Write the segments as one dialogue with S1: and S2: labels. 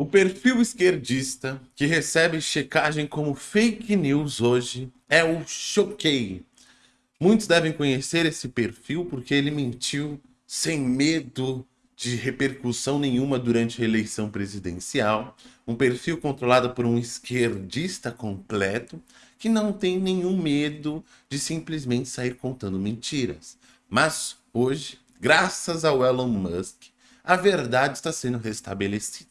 S1: O perfil esquerdista que recebe checagem como fake news hoje é o Choquei. Muitos devem conhecer esse perfil porque ele mentiu sem medo de repercussão nenhuma durante a eleição presidencial. Um perfil controlado por um esquerdista completo que não tem nenhum medo de simplesmente sair contando mentiras. Mas hoje, graças ao Elon Musk, a verdade está sendo restabelecida.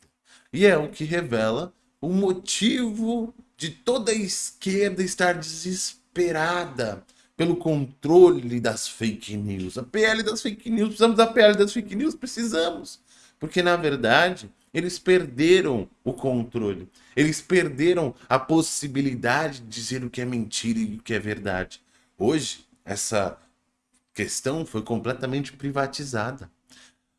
S1: E é o que revela o motivo de toda a esquerda estar desesperada pelo controle das fake news. A PL das fake news, precisamos da PL das fake news? Precisamos. Porque, na verdade, eles perderam o controle. Eles perderam a possibilidade de dizer o que é mentira e o que é verdade. Hoje, essa questão foi completamente privatizada.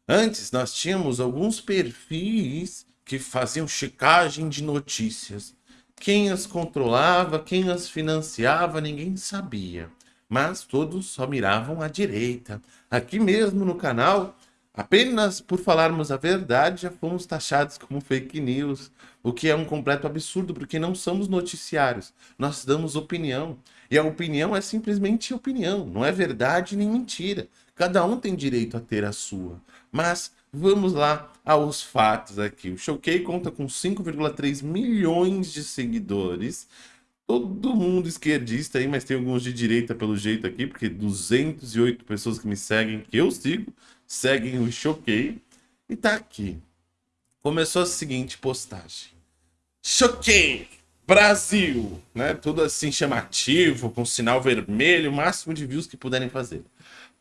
S1: Antes, nós tínhamos alguns perfis que faziam checagem de notícias. Quem as controlava, quem as financiava, ninguém sabia. Mas todos só miravam à direita. Aqui mesmo no canal, apenas por falarmos a verdade, já fomos taxados como fake news. O que é um completo absurdo, porque não somos noticiários. Nós damos opinião. E a opinião é simplesmente opinião. Não é verdade nem mentira. Cada um tem direito a ter a sua. Mas Vamos lá aos fatos aqui. O Showkey conta com 5,3 milhões de seguidores. Todo mundo esquerdista aí, mas tem alguns de direita pelo jeito aqui, porque 208 pessoas que me seguem, que eu sigo, seguem o Showkey. E tá aqui. Começou a seguinte postagem. Choquei! Brasil! Né? Tudo assim chamativo, com sinal vermelho, máximo de views que puderem fazer.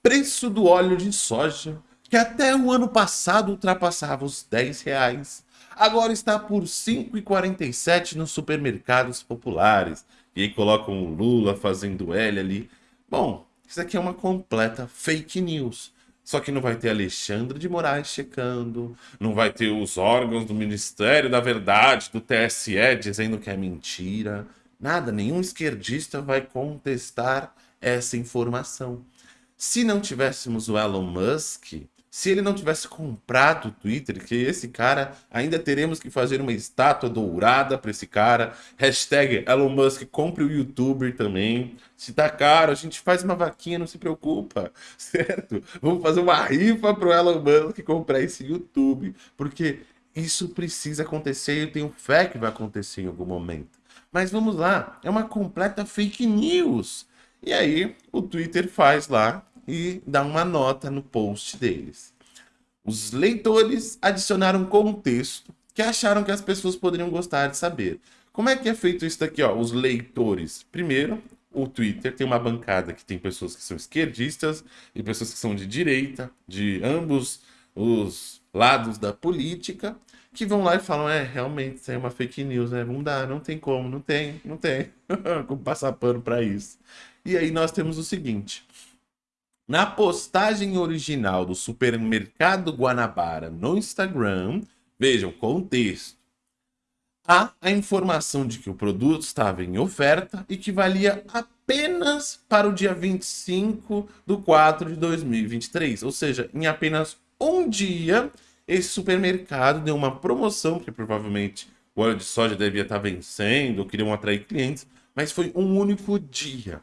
S1: Preço do óleo de soja que até o ano passado ultrapassava os 10 reais, agora está por 5,47 nos supermercados populares. E aí colocam o Lula fazendo L ali. Bom, isso aqui é uma completa fake news. Só que não vai ter Alexandre de Moraes checando, não vai ter os órgãos do Ministério da Verdade, do TSE, dizendo que é mentira. Nada, nenhum esquerdista vai contestar essa informação. Se não tivéssemos o Elon Musk, se ele não tivesse comprado o Twitter, que esse cara, ainda teremos que fazer uma estátua dourada para esse cara. Hashtag Elon Musk, compre o YouTuber também. Se tá caro, a gente faz uma vaquinha, não se preocupa, certo? Vamos fazer uma rifa pro Elon Musk comprar esse YouTube, porque isso precisa acontecer e eu tenho fé que vai acontecer em algum momento. Mas vamos lá, é uma completa fake news. E aí, o Twitter faz lá e dá uma nota no post deles. Os leitores adicionaram contexto que acharam que as pessoas poderiam gostar de saber. Como é que é feito isso daqui, ó? Os leitores. Primeiro, o Twitter tem uma bancada que tem pessoas que são esquerdistas e pessoas que são de direita, de ambos os lados da política, que vão lá e falam, é, realmente, isso é uma fake news, né? Não dá, não tem como, não tem, não tem. como passar pano para isso. E aí nós temos o seguinte, na postagem original do Supermercado Guanabara no Instagram, vejam, contexto. Há a informação de que o produto estava em oferta e que valia apenas para o dia 25 do 4 de 2023. Ou seja, em apenas um dia, esse supermercado deu uma promoção, porque provavelmente o óleo de soja devia estar vencendo, ou queriam atrair clientes, mas foi um único dia.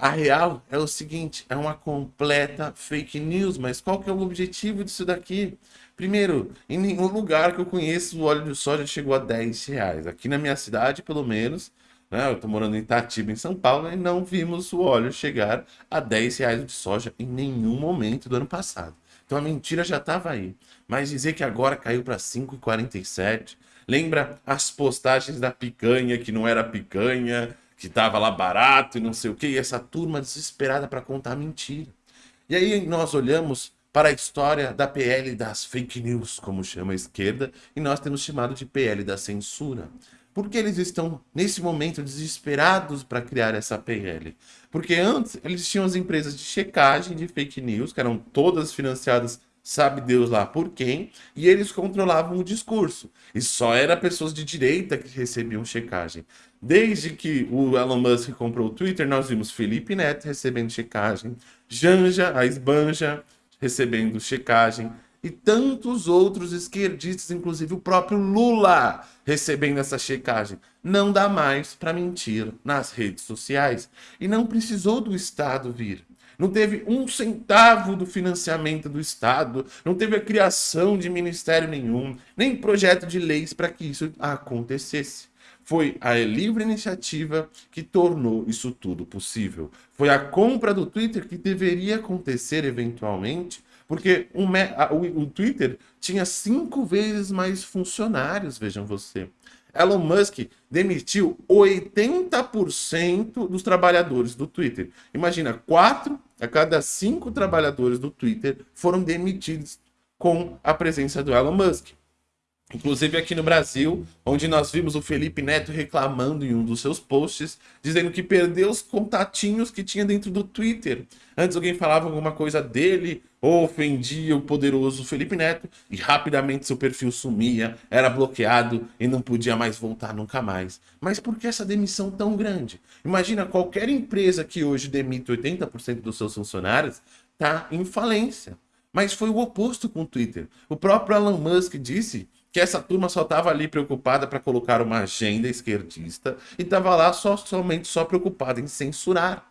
S1: A real é o seguinte, é uma completa fake news, mas qual que é o objetivo disso daqui? Primeiro, em nenhum lugar que eu conheço o óleo de soja chegou a 10 reais. Aqui na minha cidade, pelo menos, né, eu estou morando em Itatiba, em São Paulo, e não vimos o óleo chegar a 10 reais de soja em nenhum momento do ano passado. Então a mentira já estava aí. Mas dizer que agora caiu para 5,47, lembra as postagens da picanha que não era picanha, que estava lá barato e não sei o que, e essa turma desesperada para contar mentira. E aí nós olhamos para a história da PL das fake news, como chama a esquerda, e nós temos chamado de PL da censura. Por que eles estão, nesse momento, desesperados para criar essa PL? Porque antes eles tinham as empresas de checagem de fake news, que eram todas financiadas sabe Deus lá por quem, e eles controlavam o discurso. E só era pessoas de direita que recebiam checagem. Desde que o Elon Musk comprou o Twitter, nós vimos Felipe Neto recebendo checagem, Janja, a Esbanja, recebendo checagem, e tantos outros esquerdistas, inclusive o próprio Lula, recebendo essa checagem. Não dá mais para mentir nas redes sociais. E não precisou do Estado vir. Não teve um centavo do financiamento do Estado, não teve a criação de ministério nenhum, nem projeto de leis para que isso acontecesse. Foi a livre iniciativa que tornou isso tudo possível. Foi a compra do Twitter que deveria acontecer eventualmente, porque o, o, o Twitter tinha cinco vezes mais funcionários, vejam você. Elon Musk demitiu 80% dos trabalhadores do Twitter. Imagina, quatro a cada cinco trabalhadores do Twitter foram demitidos com a presença do Elon Musk. Inclusive aqui no Brasil, onde nós vimos o Felipe Neto reclamando em um dos seus posts, dizendo que perdeu os contatinhos que tinha dentro do Twitter. Antes alguém falava alguma coisa dele ofendia o poderoso Felipe Neto e rapidamente seu perfil sumia, era bloqueado e não podia mais voltar nunca mais. Mas por que essa demissão tão grande? Imagina qualquer empresa que hoje demite 80% dos seus funcionários está em falência. Mas foi o oposto com o Twitter. O próprio Elon Musk disse que essa turma só estava ali preocupada para colocar uma agenda esquerdista e estava lá só, somente só preocupada em censurar.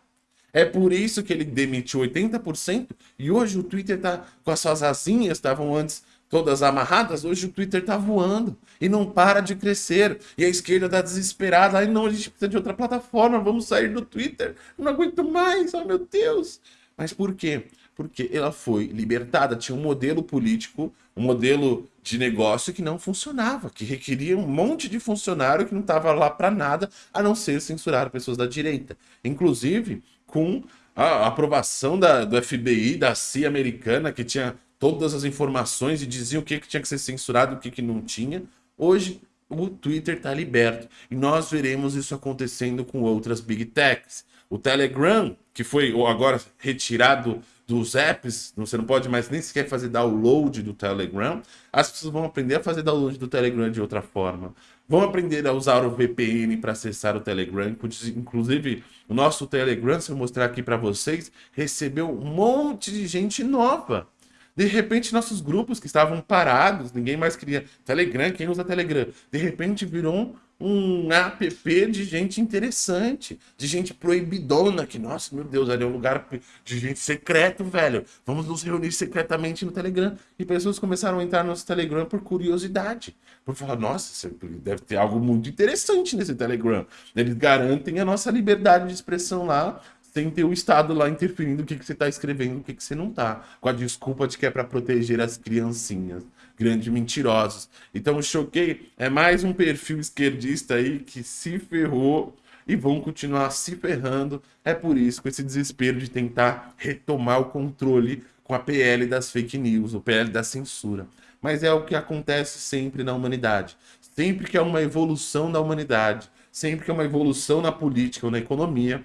S1: É por isso que ele demitiu 80% e hoje o Twitter está com as suas asinhas, estavam antes todas amarradas, hoje o Twitter está voando e não para de crescer. E a esquerda está desesperada, aí não, a gente precisa de outra plataforma, vamos sair do Twitter, não aguento mais, oh meu Deus. Mas por quê? Porque ela foi libertada, tinha um modelo político, um modelo de negócio que não funcionava, que requeria um monte de funcionário que não estava lá para nada, a não ser censurar pessoas da direita. Inclusive, com a aprovação da, do FBI, da CIA americana, que tinha todas as informações e dizia o que, que tinha que ser censurado e o que, que não tinha. Hoje, o Twitter está liberto. E nós veremos isso acontecendo com outras Big Techs. O Telegram, que foi agora retirado dos apps, você não pode mais nem sequer fazer download do Telegram, as pessoas vão aprender a fazer download do Telegram de outra forma. Vão aprender a usar o VPN para acessar o Telegram. Inclusive, o nosso Telegram, se eu mostrar aqui para vocês, recebeu um monte de gente nova. De repente, nossos grupos que estavam parados, ninguém mais queria Telegram, quem usa Telegram? De repente virou um app de gente interessante, de gente proibidona, que, nossa, meu Deus, ali é um lugar de gente secreto, velho. Vamos nos reunir secretamente no Telegram. E pessoas começaram a entrar no nosso Telegram por curiosidade. Por falar, nossa, deve ter algo muito interessante nesse Telegram. Eles garantem a nossa liberdade de expressão lá, sem ter o Estado lá interferindo o que, que você está escrevendo, o que, que você não está. Com a desculpa de que é para proteger as criancinhas grandes mentirosos. Então o Choquei é mais um perfil esquerdista aí que se ferrou e vão continuar se ferrando. É por isso, com esse desespero de tentar retomar o controle com a PL das fake news, o PL da censura. Mas é o que acontece sempre na humanidade. Sempre que há uma evolução da humanidade, sempre que há uma evolução na política ou na economia,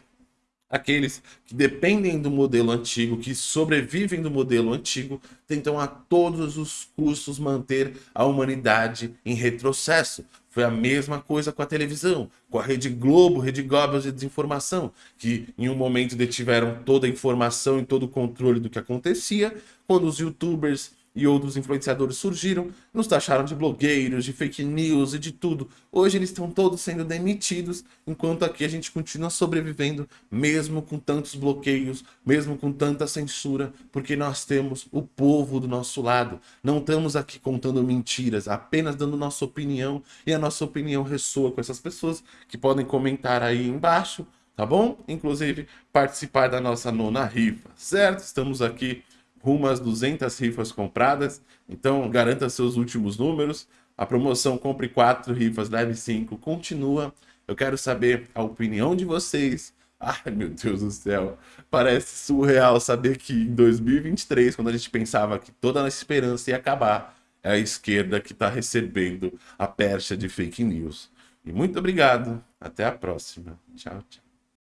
S1: Aqueles que dependem do modelo antigo, que sobrevivem do modelo antigo, tentam a todos os custos manter a humanidade em retrocesso. Foi a mesma coisa com a televisão, com a Rede Globo, Rede Goebbels de desinformação, que em um momento detiveram toda a informação e todo o controle do que acontecia, quando os youtubers e outros influenciadores surgiram, nos taxaram de blogueiros, de fake news e de tudo. Hoje eles estão todos sendo demitidos, enquanto aqui a gente continua sobrevivendo, mesmo com tantos bloqueios, mesmo com tanta censura, porque nós temos o povo do nosso lado. Não estamos aqui contando mentiras, apenas dando nossa opinião, e a nossa opinião ressoa com essas pessoas que podem comentar aí embaixo, tá bom? Inclusive participar da nossa nona rifa, certo? Estamos aqui rumo às 200 rifas compradas. Então, garanta seus últimos números. A promoção Compre 4 rifas, leve 5 continua. Eu quero saber a opinião de vocês. Ai, meu Deus do céu. Parece surreal saber que em 2023, quando a gente pensava que toda a esperança ia acabar, é a esquerda que está recebendo a percha de fake news. E muito obrigado. Até a próxima. Tchau, tchau.